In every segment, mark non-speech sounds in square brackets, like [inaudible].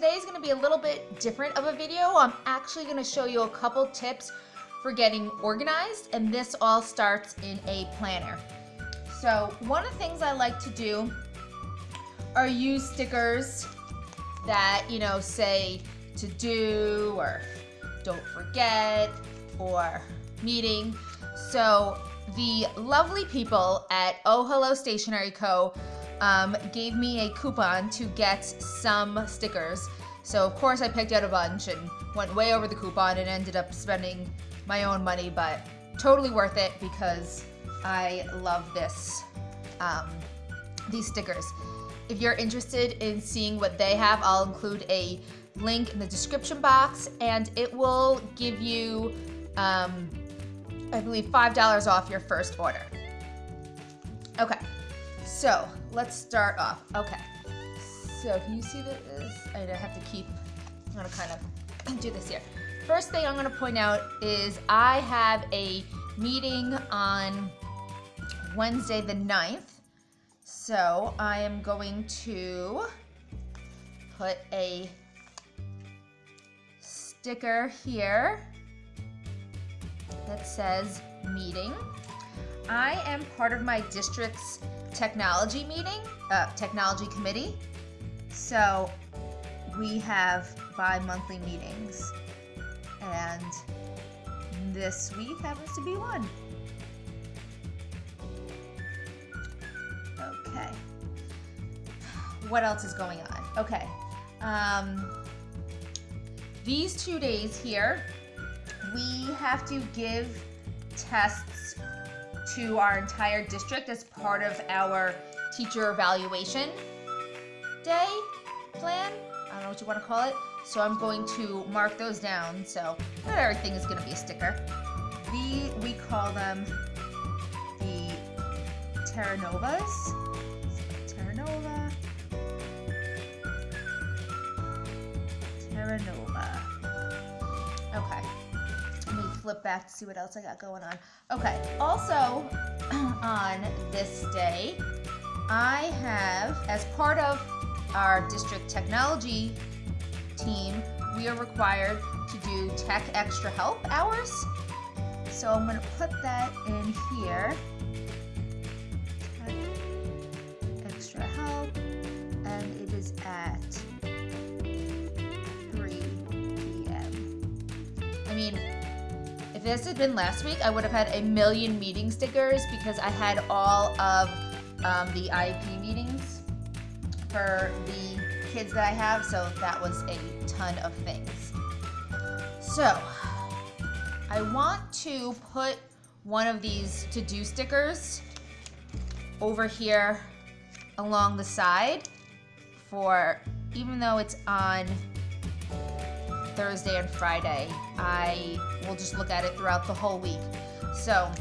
today is gonna be a little bit different of a video. I'm actually gonna show you a couple tips for getting organized and this all starts in a planner. So one of the things I like to do are use stickers that, you know, say to do or don't forget or meeting. So the lovely people at Oh Hello Stationery Co. Um, gave me a coupon to get some stickers. So of course I picked out a bunch and went way over the coupon and ended up spending my own money, but totally worth it because I love this, um, these stickers. If you're interested in seeing what they have, I'll include a link in the description box and it will give you, um, I believe, $5 off your first order. Okay, so let's start off. Okay, so can you see this? I have to keep, I'm gonna kind of do this here. First thing I'm gonna point out is I have a meeting on Wednesday the 9th. So I am going to put a sticker here that says meeting. I am part of my district's technology meeting, uh, technology committee. So we have bi-monthly meetings and this week happens to be one. Okay. What else is going on? Okay. Um, these two days here, we have to give tests to our entire district as part of our teacher evaluation day plan. I don't know what you want to call it. So I'm going to mark those down. So not everything is going to be a sticker. The, we call them the Terra Novas. Terra Nova. Terra Nova. Flip back to see what else I got going on. Okay. Also, [clears throat] on this day, I have, as part of our district technology team, we are required to do tech extra help hours. So I'm gonna put that in here. Extra help, and it is at 3 p.m. I mean, if this had been last week, I would have had a million meeting stickers because I had all of um, the IEP meetings for the kids that I have, so that was a ton of things. So, I want to put one of these to-do stickers over here along the side for, even though it's on Thursday and Friday, I will just look at it throughout the whole week. So,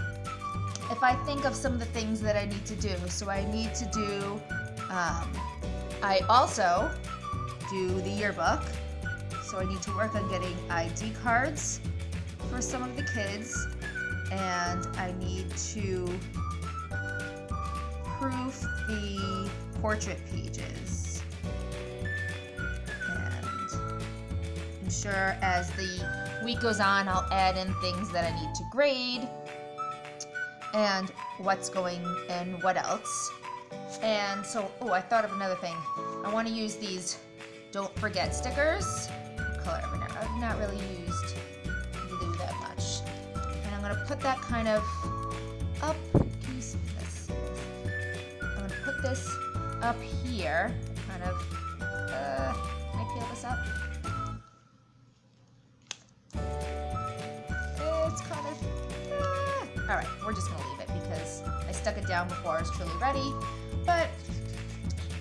if I think of some of the things that I need to do, so I need to do um, I also do the yearbook, so I need to work on getting ID cards for some of the kids, and I need to proof the portrait pages. Ensure as the week goes on, I'll add in things that I need to grade, and what's going and what else. And so, oh, I thought of another thing. I want to use these don't forget stickers. Color I've not really used glue that much. And I'm going to put that kind of up. Can you see this? I'm going to put this up here. Kind of, uh, can I peel this up? Uh, all right, we're just going to leave it because I stuck it down before it's truly ready but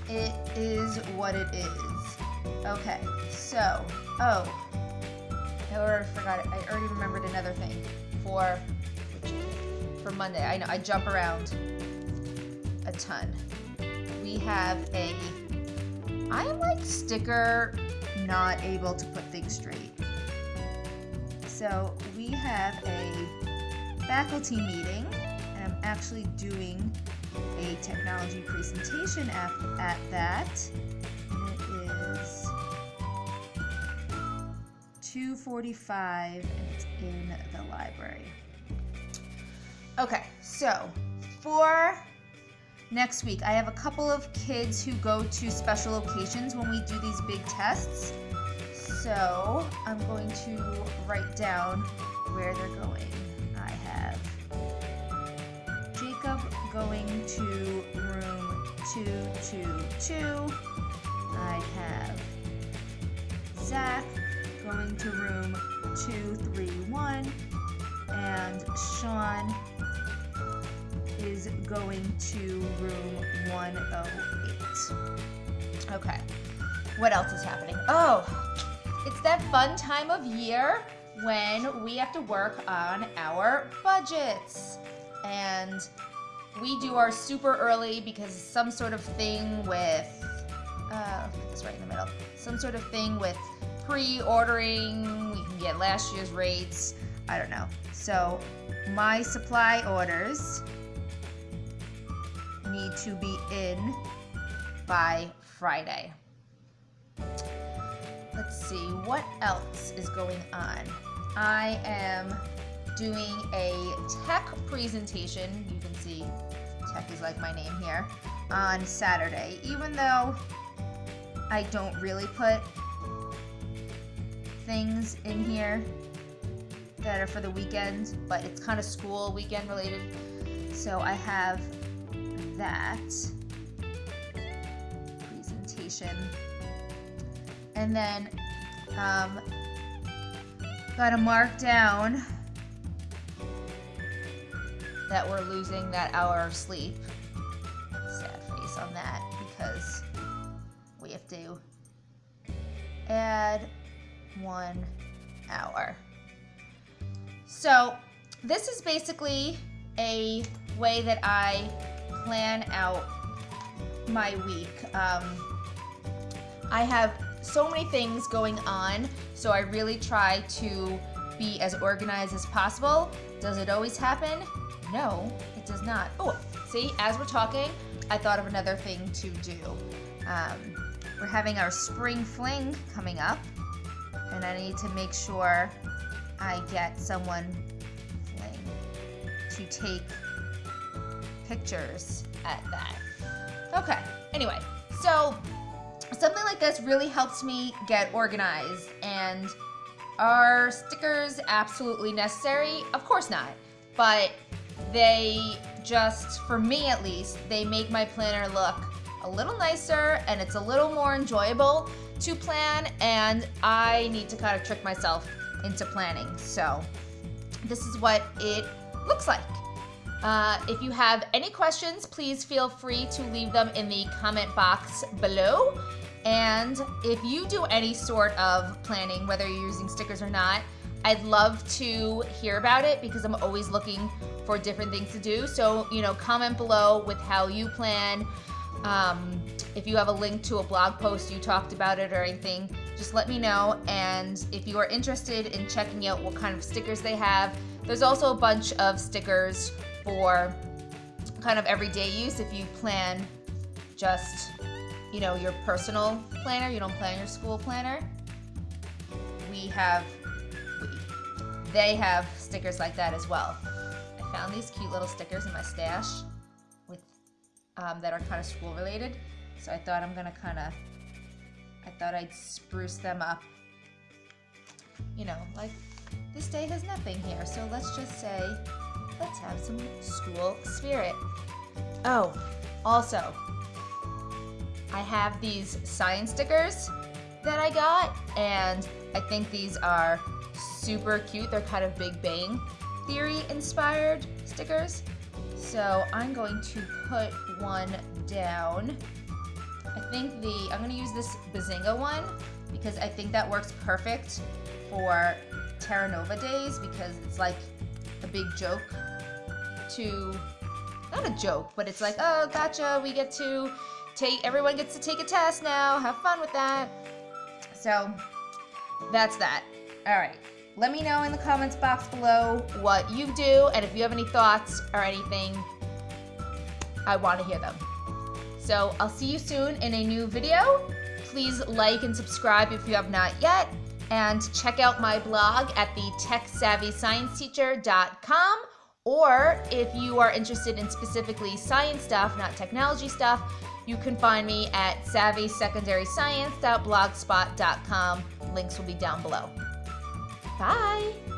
it is what it is. Okay, so, oh, I already forgot it. I already remembered another thing for for Monday. I know I jump around a ton. We have a I am like sticker not able to put things straight. So we have a faculty meeting and I'm actually doing a technology presentation at, at that. And it is 245 and it's in the library. Okay, so for next week, I have a couple of kids who go to special locations when we do these big tests. So I'm going to write down where they're going. Going to room 222. I have Zach going to room 231. And Sean is going to room 108. Okay. What else is happening? Oh, it's that fun time of year when we have to work on our budgets. And we do our super early because some sort of thing with, uh, put this right in the middle, some sort of thing with pre-ordering, we can get last year's rates, I don't know. So my supply orders need to be in by Friday. Let's see, what else is going on? I am doing a tech presentation. See tech is like my name here on Saturday, even though I don't really put things in here that are for the weekend, but it's kind of school weekend related. So I have that presentation. And then um, got to mark down that we're losing that hour of sleep. Sad face on that because we have to add one hour. So this is basically a way that I plan out my week. Um, I have so many things going on, so I really try to be as organized as possible. Does it always happen? No, it does not. Oh, see, as we're talking, I thought of another thing to do. Um, we're having our spring fling coming up, and I need to make sure I get someone to take pictures at that. Okay, anyway, so something like this really helps me get organized and are stickers absolutely necessary? Of course not, but they just, for me at least, they make my planner look a little nicer and it's a little more enjoyable to plan and I need to kind of trick myself into planning. So this is what it looks like. Uh, if you have any questions, please feel free to leave them in the comment box below. And if you do any sort of planning, whether you're using stickers or not, I'd love to hear about it because I'm always looking for different things to do. So, you know, comment below with how you plan. Um, if you have a link to a blog post you talked about it or anything, just let me know. And if you are interested in checking out what kind of stickers they have, there's also a bunch of stickers for kind of everyday use if you plan just, you know, your personal planner, you don't plan your school planner. We have, they have stickers like that as well. Found these cute little stickers in my stash with um, that are kind of school related. So I thought I'm gonna kind of, I thought I'd spruce them up. You know, like this day has nothing here, so let's just say let's have some school spirit. Oh, also, I have these science stickers that I got, and I think these are super cute. They're kind of Big Bang Theory inspired stickers. So I'm going to put one down. I think the, I'm gonna use this Bazinga one because I think that works perfect for Terra Nova days because it's like a big joke to, not a joke, but it's like, oh, gotcha, we get to take, everyone gets to take a test now, have fun with that. So, that's that. All right, let me know in the comments box below what you do and if you have any thoughts or anything, I want to hear them. So I'll see you soon in a new video. Please like and subscribe if you have not yet. And check out my blog at the techsavvyscienceteacher.com or if you are interested in specifically science stuff, not technology stuff, you can find me at savvysecondaryscience.blogspot.com. Links will be down below. Bye!